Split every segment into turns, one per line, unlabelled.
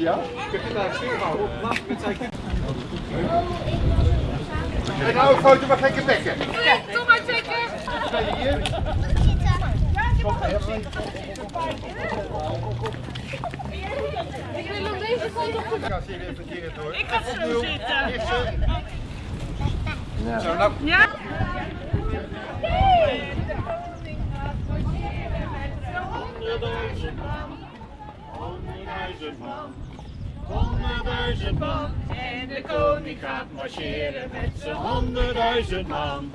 ja?
Ik heb dit zien? stil Laat ik het zijn.
En nou een foto maar gekke bekken.
Nee, doe maar checken.
Ben je hier? Zitten.
Ik wil op deze foto.
Ik ga ze.
Ik zo zitten.
Eh, zo, nou.
Ja.
Gaat marcheren met zijn honderdduizend man.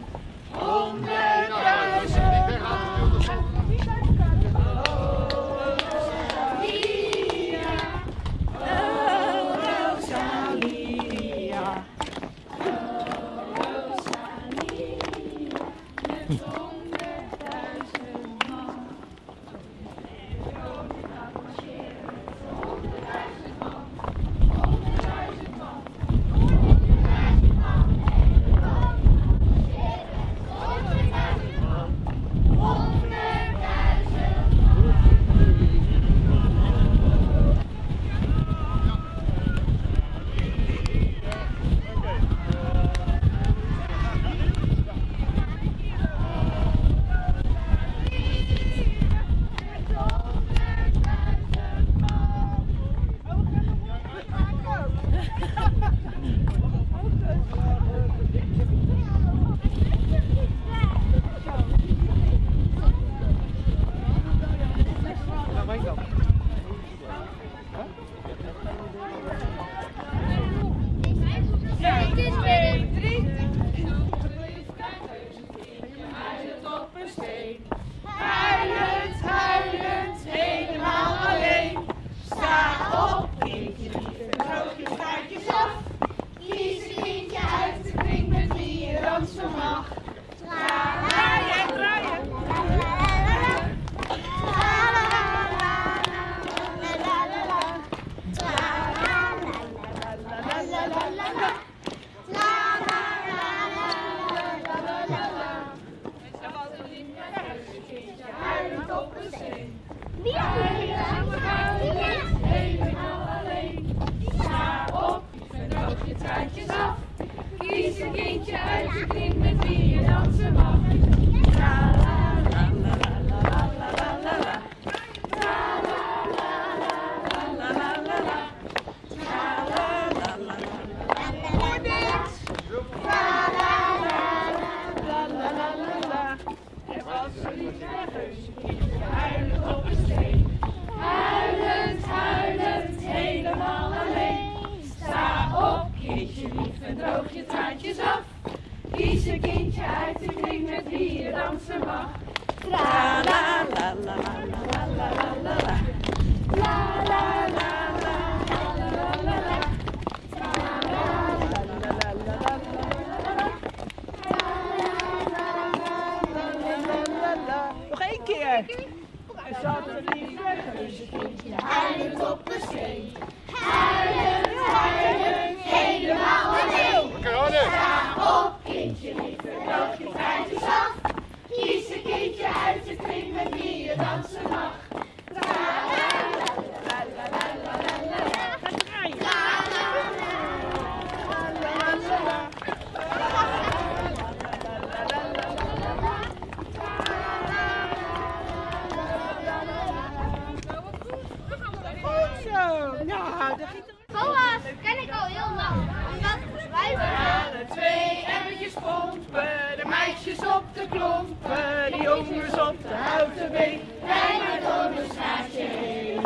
Op de houten been, rijden door een straatje heen.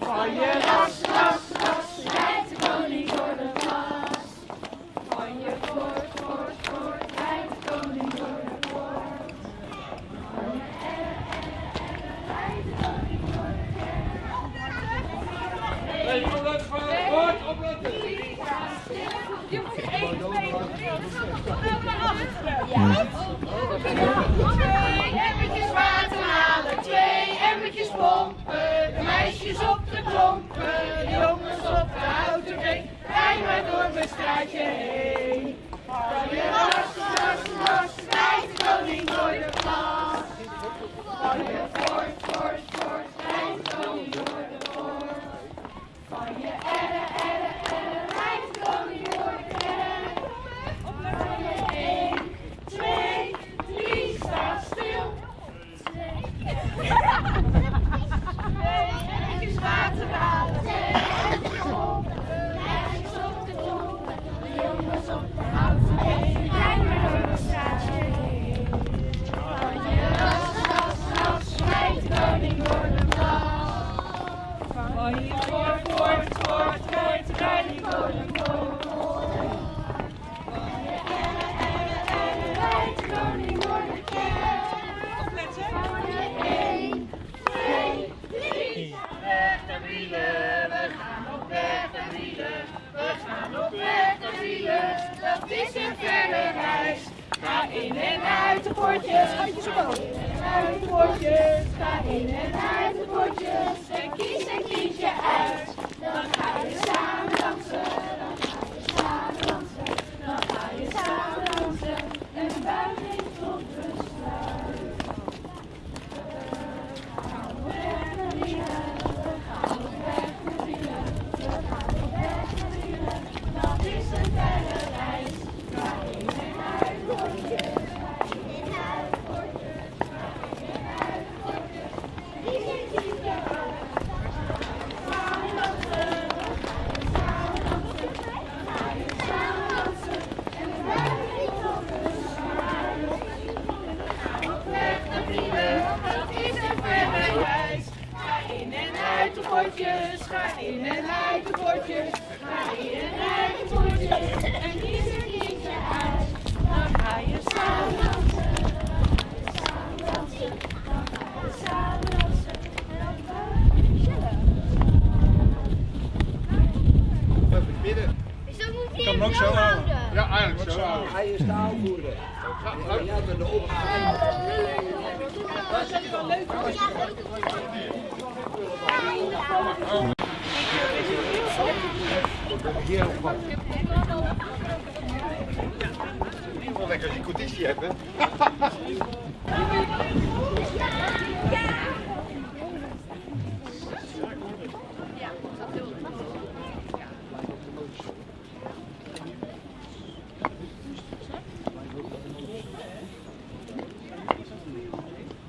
Van je las, las, las, rijdt de koning door de glas. Van je voort, voort, voort, rijdt de koning door de poort. Van je er, er, er, rijdt de koning door de kerk.
Hey, jongens, van het woord opletten.
Je moet één, twee, Twee emmertjes de jongens op de houten been. Rij maar door mijn straatje heen.
Potjes. Uit potjes. Ga in en uit de potjes. En kies een kiesje uit. Dan ga je samen
Hij is de aanvoerder. De op.
Wel lekker als je conditie hebt, hè?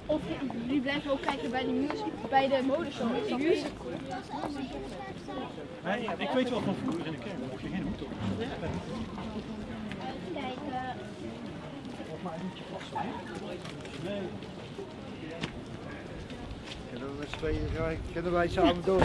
Of jullie blijven ook kijken bij de, music, bij de modeshow. De music.
Nee, ik weet wel van vroeger in de kerk, of je geen hoed op.
Kijken.
Kunnen we met z'n tweeën- kunnen wij samen door?